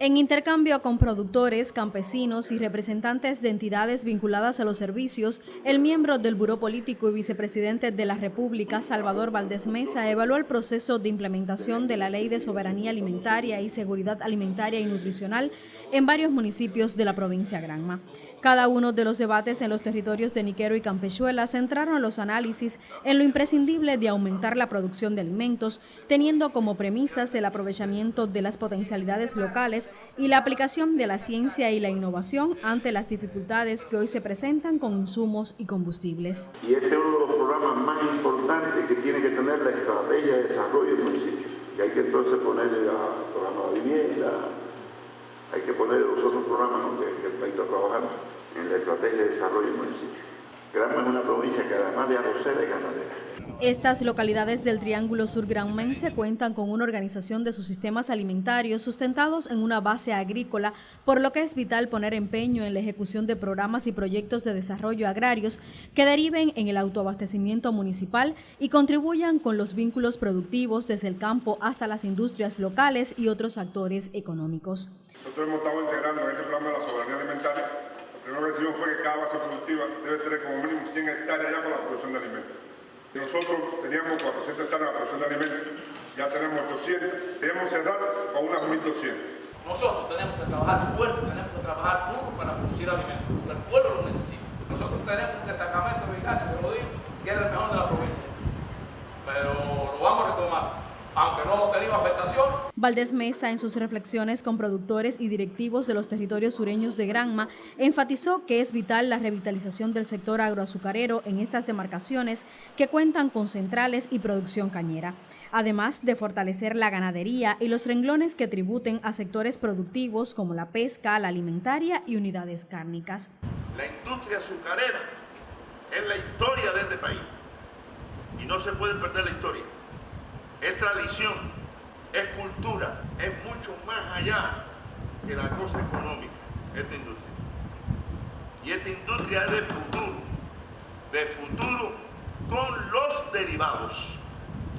En intercambio con productores, campesinos y representantes de entidades vinculadas a los servicios, el miembro del Buró Político y vicepresidente de la República, Salvador Valdés Mesa, evaluó el proceso de implementación de la Ley de Soberanía Alimentaria y Seguridad Alimentaria y Nutricional en varios municipios de la provincia Granma. Cada uno de los debates en los territorios de Niquero y Campechuela centraron los análisis en lo imprescindible de aumentar la producción de alimentos, teniendo como premisas el aprovechamiento de las potencialidades locales y la aplicación de la ciencia y la innovación ante las dificultades que hoy se presentan con insumos y combustibles. Y este es uno de los programas más importantes que tiene que tener la estrategia de desarrollo del municipio, que hay que entonces ponerle al programa de vivienda, hay que poner los otros programas que el país está trabajando en la estrategia de desarrollo del municipio. Granma es una provincia que además de arrocera es ganadera. Estas localidades del Triángulo Sur Granmense cuentan con una organización de sus sistemas alimentarios sustentados en una base agrícola, por lo que es vital poner empeño en la ejecución de programas y proyectos de desarrollo agrarios que deriven en el autoabastecimiento municipal y contribuyan con los vínculos productivos desde el campo hasta las industrias locales y otros actores económicos. Nosotros hemos estado integrando en este programa de la soberanía alimentaria. Primero que decimos fue que cada base productiva debe tener como mínimo 100 hectáreas ya para la producción de alimentos. Nosotros teníamos 400 hectáreas para la producción de alimentos, ya tenemos 800, debemos cerrar con unas 1.200. Nosotros tenemos que trabajar fuerte, tenemos que trabajar duro para producir alimentos, el pueblo lo necesita. Nosotros tenemos un destacamento de Ignacio, te lo digo, que es el mejor de la provincia. Pero lo vamos a retomar aunque no hemos tenido afectación. Valdés Mesa, en sus reflexiones con productores y directivos de los territorios sureños de Granma, enfatizó que es vital la revitalización del sector agroazucarero en estas demarcaciones que cuentan con centrales y producción cañera, además de fortalecer la ganadería y los renglones que tributen a sectores productivos como la pesca, la alimentaria y unidades cárnicas. La industria azucarera es la historia de este país y no se puede perder la historia es tradición, es cultura, es mucho más allá que la cosa económica, esta industria. Y esta industria es de futuro, de futuro con los derivados.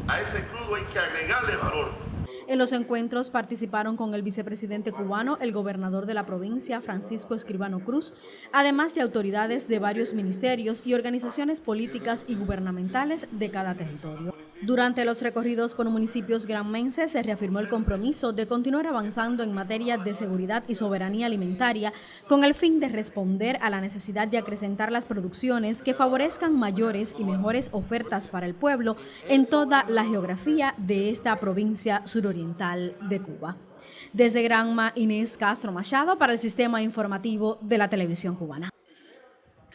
A ese crudo hay que agregarle valor. En los encuentros participaron con el vicepresidente cubano, el gobernador de la provincia, Francisco Escribano Cruz, además de autoridades de varios ministerios y organizaciones políticas y gubernamentales de cada territorio. Durante los recorridos por municipios granmenses se reafirmó el compromiso de continuar avanzando en materia de seguridad y soberanía alimentaria con el fin de responder a la necesidad de acrecentar las producciones que favorezcan mayores y mejores ofertas para el pueblo en toda la geografía de esta provincia suroriental de Cuba. Desde Granma, Inés Castro Machado para el Sistema Informativo de la Televisión Cubana.